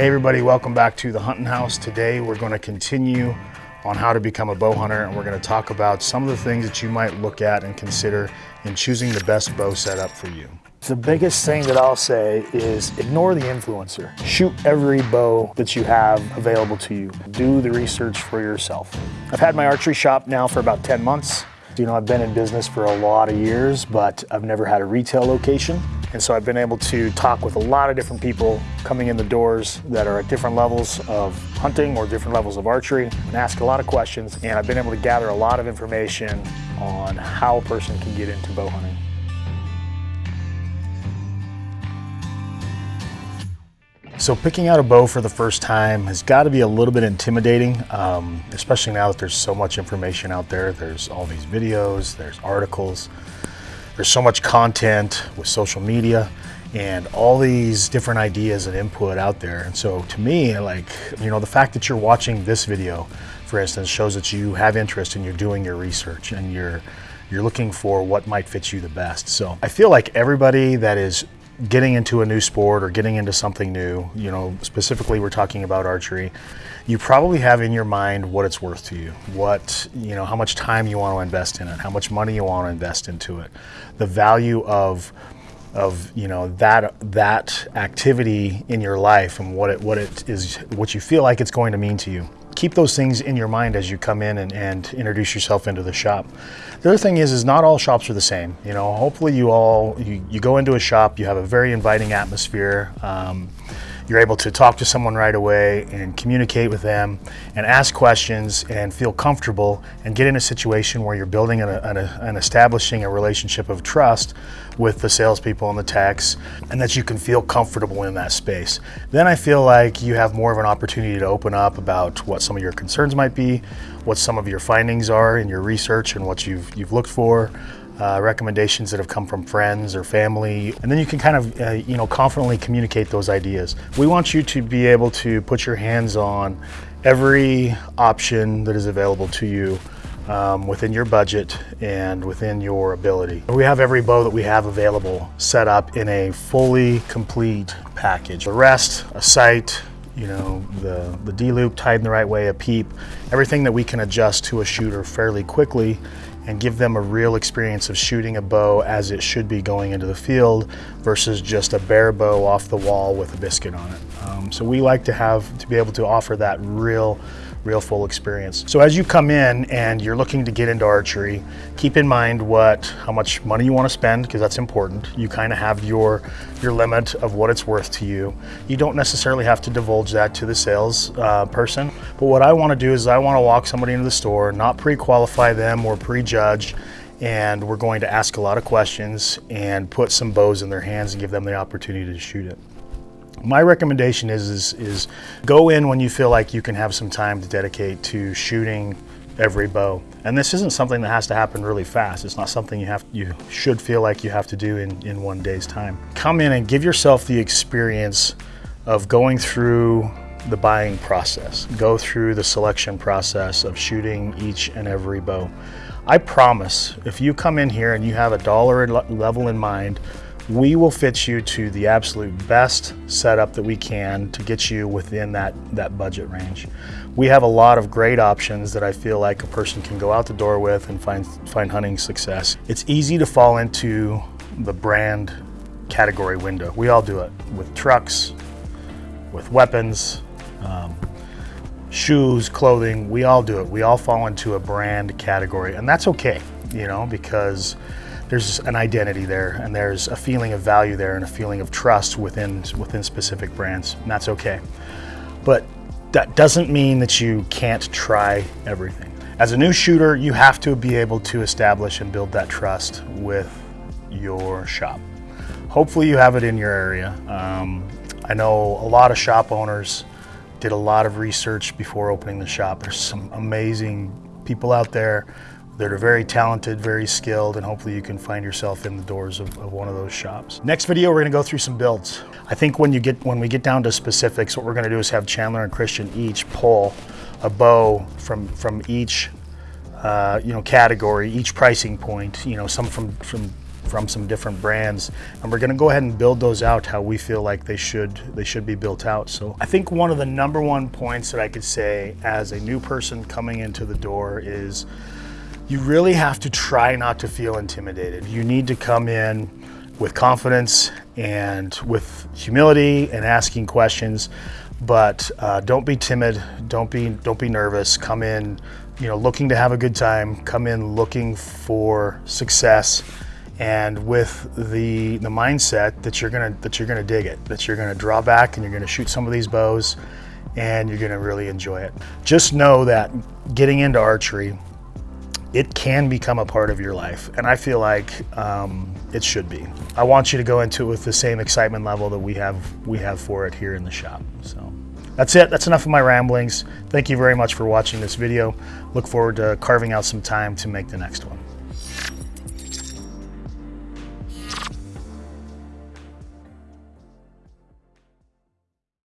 Hey everybody, welcome back to the Hunting House. Today we're going to continue on how to become a bow hunter and we're going to talk about some of the things that you might look at and consider in choosing the best bow setup for you. The biggest thing that I'll say is ignore the influencer. Shoot every bow that you have available to you. Do the research for yourself. I've had my archery shop now for about 10 months. You know, I've been in business for a lot of years, but I've never had a retail location. And so I've been able to talk with a lot of different people coming in the doors that are at different levels of hunting or different levels of archery and ask a lot of questions. And I've been able to gather a lot of information on how a person can get into bow hunting. So picking out a bow for the first time has got to be a little bit intimidating, um, especially now that there's so much information out there. There's all these videos, there's articles, there's so much content with social media and all these different ideas and input out there. And so to me, like, you know, the fact that you're watching this video, for instance, shows that you have interest and you're doing your research and you're you're looking for what might fit you the best. So I feel like everybody that is getting into a new sport or getting into something new, you know, specifically we're talking about archery, you probably have in your mind what it's worth to you, what, you know, how much time you want to invest in it, how much money you want to invest into it, the value of of you know that that activity in your life and what it what it is what you feel like it's going to mean to you keep those things in your mind as you come in and, and introduce yourself into the shop. The other thing is, is not all shops are the same. You know, hopefully you all, you, you go into a shop, you have a very inviting atmosphere. Um, you're able to talk to someone right away and communicate with them and ask questions and feel comfortable and get in a situation where you're building and establishing a relationship of trust with the salespeople and the techs and that you can feel comfortable in that space. Then I feel like you have more of an opportunity to open up about what some of your concerns might be, what some of your findings are in your research and what you've, you've looked for, uh, recommendations that have come from friends or family, and then you can kind of, uh, you know, confidently communicate those ideas. We want you to be able to put your hands on every option that is available to you um, within your budget and within your ability. We have every bow that we have available set up in a fully complete package. The rest, a sight, you know, the, the D-loop tied in the right way, a peep, everything that we can adjust to a shooter fairly quickly and give them a real experience of shooting a bow as it should be going into the field versus just a bare bow off the wall with a biscuit on it. Um, so we like to have to be able to offer that real real full experience. So as you come in and you're looking to get into archery, keep in mind what, how much money you want to spend, because that's important. You kind of have your, your limit of what it's worth to you. You don't necessarily have to divulge that to the sales uh, person. But what I want to do is I want to walk somebody into the store, not pre-qualify them or prejudge, and we're going to ask a lot of questions and put some bows in their hands and give them the opportunity to shoot it. My recommendation is, is, is go in when you feel like you can have some time to dedicate to shooting every bow. And this isn't something that has to happen really fast. It's not something you have you should feel like you have to do in, in one day's time. Come in and give yourself the experience of going through the buying process, go through the selection process of shooting each and every bow. I promise if you come in here and you have a dollar level in mind we will fit you to the absolute best setup that we can to get you within that, that budget range. We have a lot of great options that I feel like a person can go out the door with and find, find hunting success. It's easy to fall into the brand category window. We all do it with trucks, with weapons, um, shoes, clothing, we all do it. We all fall into a brand category and that's okay, you know, because there's an identity there and there's a feeling of value there and a feeling of trust within, within specific brands, and that's okay. But that doesn't mean that you can't try everything. As a new shooter, you have to be able to establish and build that trust with your shop. Hopefully you have it in your area. Um, I know a lot of shop owners did a lot of research before opening the shop. There's some amazing people out there that are very talented, very skilled, and hopefully you can find yourself in the doors of, of, one of those shops. Next video, we're gonna go through some builds. I think when you get when we get down to specifics, what we're gonna do is have Chandler and Christian each pull a bow from from each uh, you know category, each pricing point. You know, some from from from some different brands, and we're going to go ahead and build those out how we feel like they should they should be built out. So I think one of the number one points that I could say as a new person coming into the door is you really have to try not to feel intimidated. You need to come in with confidence and with humility and asking questions, but uh, don't be timid. Don't be don't be nervous. Come in, you know, looking to have a good time. Come in looking for success, and with the the mindset that you're gonna that you're gonna dig it. That you're gonna draw back and you're gonna shoot some of these bows, and you're gonna really enjoy it. Just know that getting into archery it can become a part of your life. And I feel like um, it should be. I want you to go into it with the same excitement level that we have we have for it here in the shop. So that's it. That's enough of my ramblings. Thank you very much for watching this video. Look forward to carving out some time to make the next one.